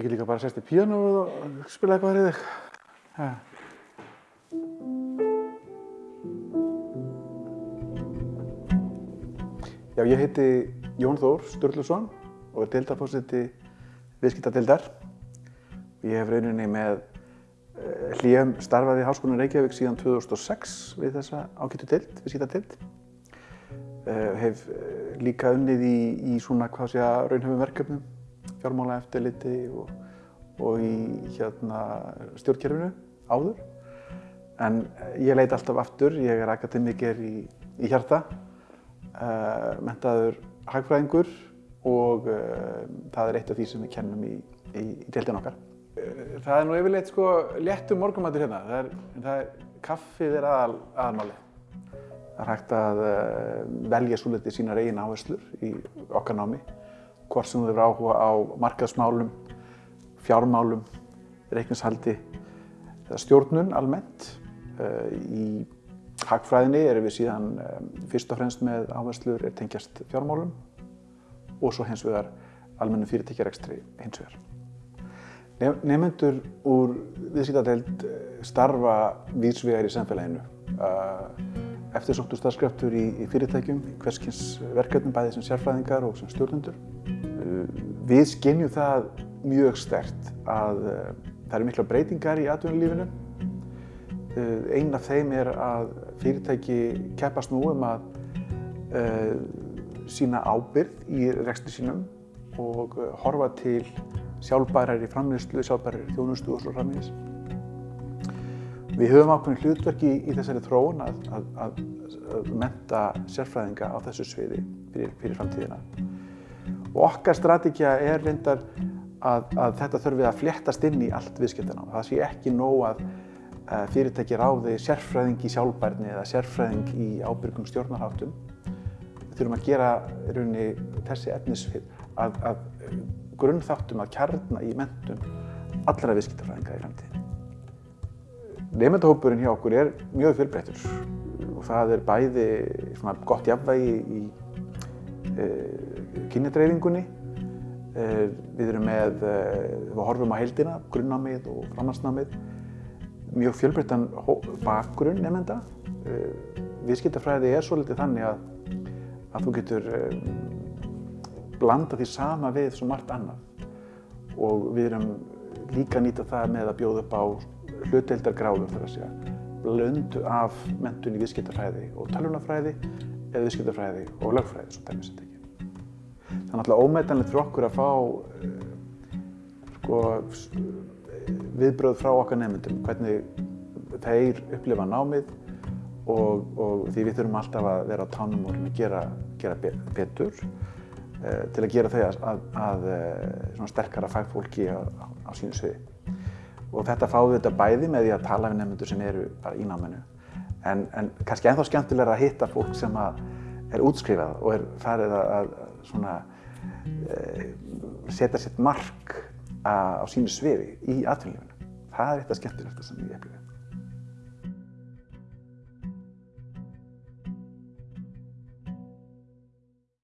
Ég get líka bara sérst í píano og spila eitthvað fyrir þig. Ha. Já, ég heiti Jón Þór Sturluson og er deildarfórseti viðskiptadeildar. Ég hef rauninni með uh, hlýjum starfað í Háskólan Reykjavík síðan 2006 við þessa ágættu deild, viðskiptadeild. Uh, hef uh, líka unnið í, í svona hvað sé að raunhafum verkefnum, fjármála eftirliti og, og í hérna, stjórnkerfinu áður. En ég leit alltaf aftur, ég er akademiker í, í hjarta, uh, mentaður hagfræðingur og uh, það er eitt af því sem við kennum í, í, í deildin okkar. Uh, það er nú yfirleitt sko léttum morgumatur hérna, það er, það er kaffið er aðal, aðalmáli. Það er hægt að velja svolítið sínar eigin áherslur í okkar námi, hvort sem þú hefur áhuga á markaðsmálum, fjármálum, reikningshaldi eða stjórnun almennt. Í hagfræðinni erum við síðan fyrst og fremst með áherslur er tengjast fjármálum og svo hins vegar almennum fyrirtækjarekstri hins vegar. Nefnendur úr viðskiptadeild starfa vísvegar í samfélaginu. Eftirsóttur starfskraftur í fyrirtækjum, hverskins verkefnum bæði sem sérfræðingar og sem stjórnendur. Við skinnjum það mjög stert að það eru mikla breytingar í atvinnulífinu. Einn af þeim er að fyrirtæki keppast nú um að uh, sína ábyrgð í rekstri sínum og horfa til sjálfbærar í framleyslu, sjálfbærar í þjónustu og svo framvegis. Við höfum ákveðin hlutverki í, þessari þróun að, að, að, menta sérfræðinga á þessu sviði fyrir, fyrir framtíðina. Og okkar strategja er reyndar að þetta þurfi að fléttast inn í allt viðskiptana. Það sé ekki nóg að fyrirtæki ráði sérfræðing í sjálfbærni eða sérfræðing í ábyrgum stjórnarháttum. Við þurfum að gera raunni, þessi efnisfið að, að grunnþáttum að kjarna í mentun allra viðskiptafræðinga í framtíðin. Nefndahópurinn hjá okkur er mjög fjölbreyttur og það er bæði gott jafnvægi í e, kynjadreyfingunni. E, við erum með, e, við horfum á heildina, grunnnámið og framhaldsnámið mjög fjölbreyttan bakgrunn nefnda. Viðskiptafræði er svolítið þannig að, að þú getur blanda því sama við svo margt annað. Og við erum líka að nýta það með að bjóða upp á hlutdeildargráður þar að segja. Blöndu af mentun í viðskiptafræði og tölvunafræði eða viðskiptafræði og lögfræði, svo dæmis þetta ekki. Það er náttúrulega ómetanlegt fyrir okkur að fá sko, viðbröð frá okkar nefndum, hvernig þeir upplifa námið og, og því við þurfum alltaf að vera á tánum og gera, gera betur uh, til að gera þau að, að, að uh, sterkara fagfólki á, á, á sínu sviði. Og þetta fáum við þetta bæði með því að tala við nefndur sem eru bara í náminu. En, en kannski ennþá skemmtilega að hitta fólk sem er útskrifað og er farið að svona, uh, setja sitt mark á sínu sviði í atvinnulífinu. Það er eitthvað skemmtilegt sem ég upplifi.